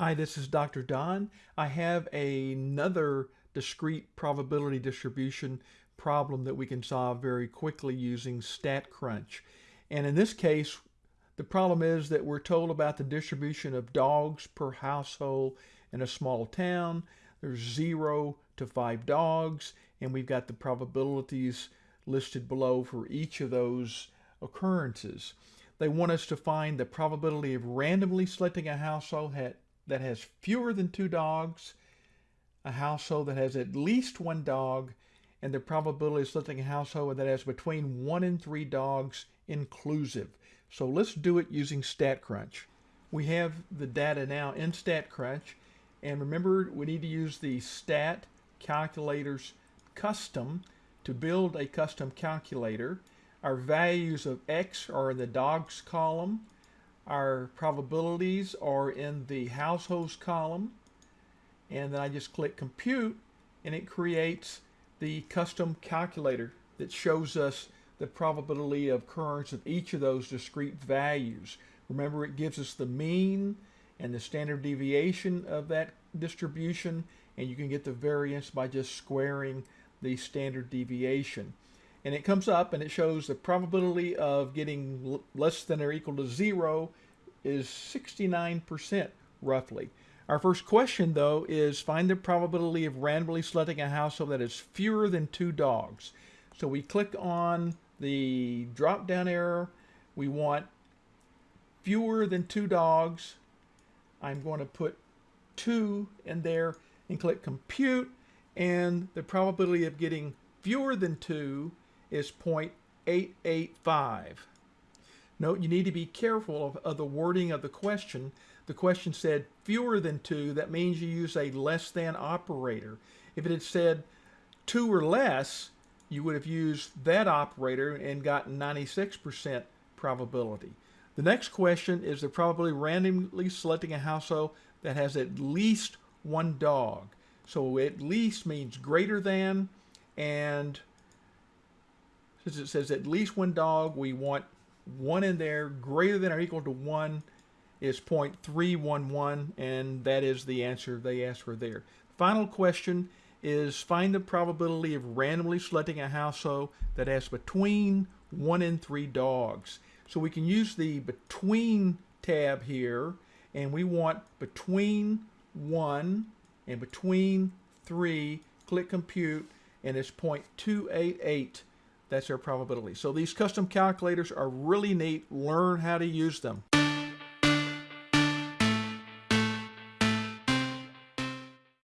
Hi, this is Dr. Don. I have another discrete probability distribution problem that we can solve very quickly using StatCrunch. And in this case, the problem is that we're told about the distribution of dogs per household in a small town. There's zero to five dogs, and we've got the probabilities listed below for each of those occurrences. They want us to find the probability of randomly selecting a household that has fewer than two dogs, a household that has at least one dog, and the probability of selecting a household that has between one and three dogs inclusive. So let's do it using StatCrunch. We have the data now in StatCrunch, and remember we need to use the Stat Calculators Custom to build a custom calculator. Our values of X are in the dogs column, our probabilities are in the households column. And then I just click compute and it creates the custom calculator that shows us the probability of occurrence of each of those discrete values. Remember, it gives us the mean and the standard deviation of that distribution, and you can get the variance by just squaring the standard deviation. And it comes up and it shows the probability of getting less than or equal to zero is 69% roughly. Our first question though is find the probability of randomly selecting a household that has fewer than two dogs. So we click on the drop down arrow. We want fewer than two dogs. I'm going to put two in there and click compute and the probability of getting fewer than two is 0.885. Note you need to be careful of, of, the wording of the question. The question said fewer than two, that means you use a less than operator. If it had said two or less, you would have used that operator and gotten 96% probability. The next question is the probability randomly selecting a household that has at least one dog. So at least means greater than, and since it says at least one dog, we want one in there greater than or equal to 1 is 0.311, and that is the answer they asked for there. Final question is find the probability of randomly selecting a household that has between 1 and 3 dogs. So we can use the between tab here, and we want between 1 and between 3, click compute, and it's 0.288 that's our probability. So these custom calculators are really neat. Learn how to use them.